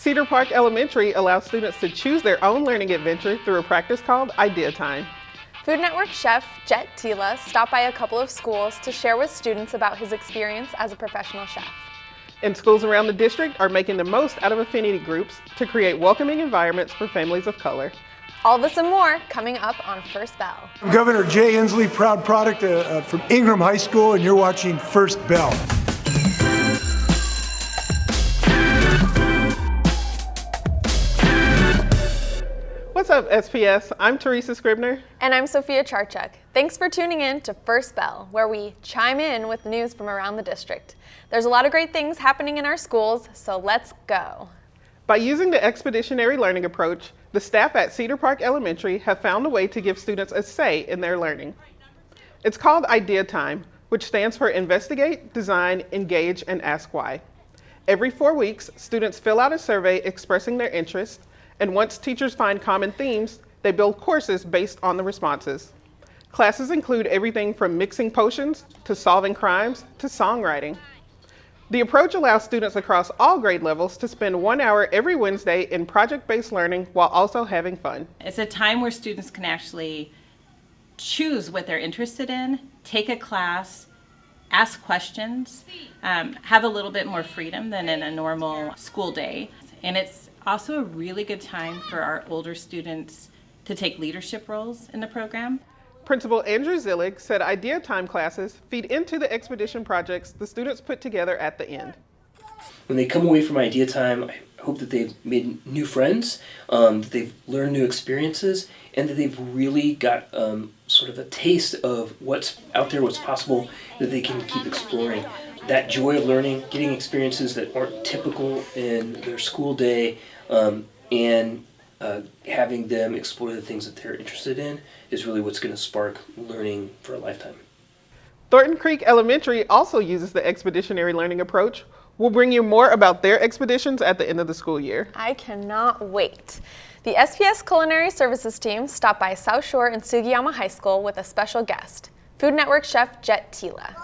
Cedar Park Elementary allows students to choose their own learning adventure through a practice called Idea Time. Food Network chef Jet Tila stopped by a couple of schools to share with students about his experience as a professional chef. And schools around the district are making the most out of affinity groups to create welcoming environments for families of color. All this and more coming up on First Bell. I'm Governor Jay Inslee, proud product uh, uh, from Ingraham High School, and you're watching First Bell. Up, SPS? I'm Teresa Scribner. And I'm Sophia Charchuk. Thanks for tuning in to First Bell, where we chime in with news from around the district. There's a lot of great things happening in our schools, so let's go. By using the expeditionary learning approach, the staff at Cedar Park Elementary have found a way to give students a say in their learning. It's called Idea Time, which stands for Investigate, Design, Engage, and Ask Why. Every four weeks, students fill out a survey expressing their interest, and once teachers find common themes, they build courses based on the responses. Classes include everything from mixing potions to solving crimes to songwriting. The approach allows students across all grade levels to spend one hour every Wednesday in project-based learning while also having fun. It's a time where students can actually choose what they're interested in, take a class, ask questions, um, have a little bit more freedom than in a normal school day. And it's also a really good time for our older students to take leadership roles in the program. Principal Andrew Zillig said Idea Time classes feed into the expedition projects the students put together at the end. When they come away from Idea Time, I hope that they've made new friends, um, that they've learned new experiences, and that they've really got um, sort of a taste of what's out there, what's possible, that they can keep exploring. That joy of learning, getting experiences that aren't typical in their school day, um, and uh, having them explore the things that they're interested in is really what's going to spark learning for a lifetime. Thornton Creek Elementary also uses the expeditionary learning approach. We'll bring you more about their expeditions at the end of the school year. I cannot wait. The SPS Culinary Services team stopped by South Shore and Sugiyama High School with a special guest, Food Network chef Jet Tila.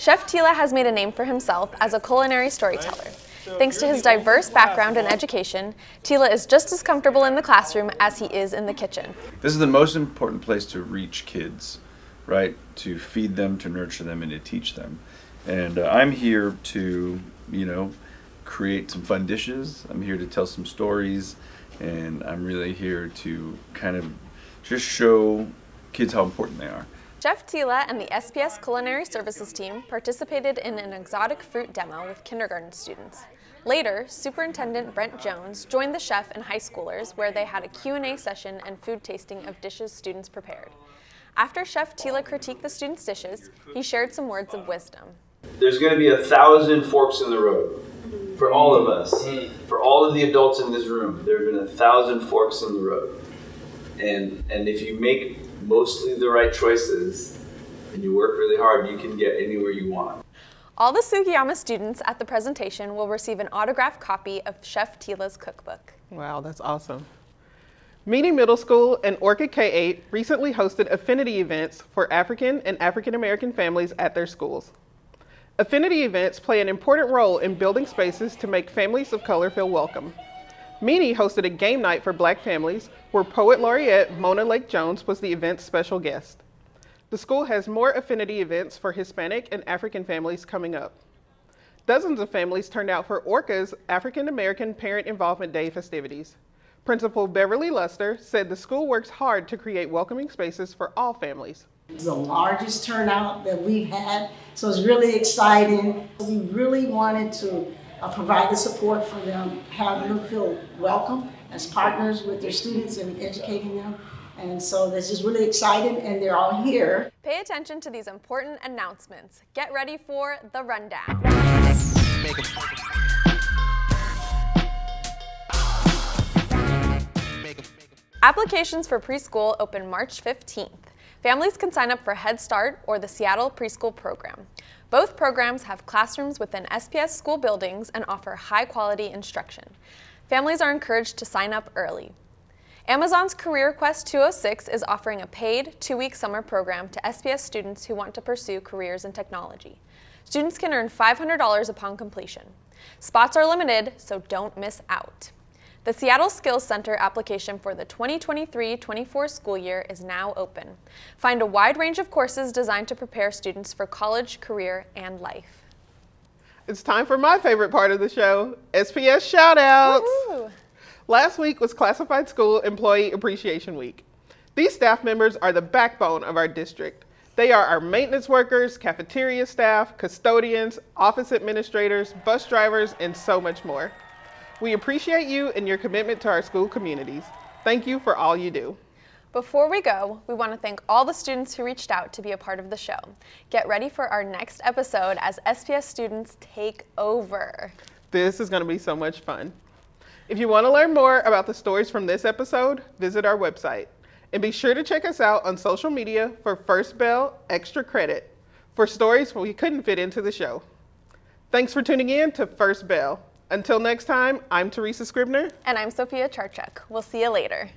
Chef Tila has made a name for himself as a culinary storyteller. Thanks to his diverse background and education, Tila is just as comfortable in the classroom as he is in the kitchen. This is the most important place to reach kids, right? To feed them, to nurture them, and to teach them. And uh, I'm here to, you know, create some fun dishes. I'm here to tell some stories, and I'm really here to kind of just show kids how important they are. Chef Tila and the SPS Culinary Services team participated in an exotic fruit demo with kindergarten students. Later, Superintendent Brent Jones joined the chef and high schoolers where they had a Q&A session and food tasting of dishes students prepared. After Chef Tila critiqued the students' dishes, he shared some words of wisdom. There's going to be a thousand forks in the road for all of us. Mm. For all of the adults in this room, there have been a thousand forks in the road. And, and if you make mostly the right choices and you work really hard, you can get anywhere you want. All the Sugiyama students at the presentation will receive an autographed copy of Chef Tila's cookbook. Wow, that's awesome. Meany Middle School and Orca K-8 recently hosted affinity events for African and African American families at their schools. Affinity events play an important role in building spaces to make families of color feel welcome. Meany hosted a game night for black families where Poet Laureate Mona Lake Jones was the event's special guest. The school has more affinity events for Hispanic and African families coming up. Dozens of families turned out for ORCA's African American Parent Involvement Day festivities. Principal Beverly Luster said the school works hard to create welcoming spaces for all families. It's the largest turnout that we've had, so it's really exciting. We really wanted to uh, provide the support for them, have them feel welcome as partners with their students and educating them. And so this is really exciting and they're all here. Pay attention to these important announcements. Get ready for the rundown. Applications for preschool open March 15th. Families can sign up for Head Start or the Seattle Preschool Program. Both programs have classrooms within SPS school buildings and offer high quality instruction. Families are encouraged to sign up early. Amazon's Career Quest 206 is offering a paid two-week summer program to SPS students who want to pursue careers in technology. Students can earn $500 upon completion. Spots are limited, so don't miss out. The Seattle Skills Center application for the 2023-24 school year is now open. Find a wide range of courses designed to prepare students for college, career, and life. It's time for my favorite part of the show, SPS shoutouts. Last week was Classified School Employee Appreciation Week. These staff members are the backbone of our district. They are our maintenance workers, cafeteria staff, custodians, office administrators, bus drivers, and so much more. We appreciate you and your commitment to our school communities. Thank you for all you do. Before we go, we want to thank all the students who reached out to be a part of the show. Get ready for our next episode as SPS students take over. This is going to be so much fun. If you want to learn more about the stories from this episode, visit our website. And be sure to check us out on social media for First Bell Extra Credit for stories we couldn't fit into the show. Thanks for tuning in to First Bell. Until next time, I'm Teresa Scribner. And I'm Sophia Charchuk. We'll see you later.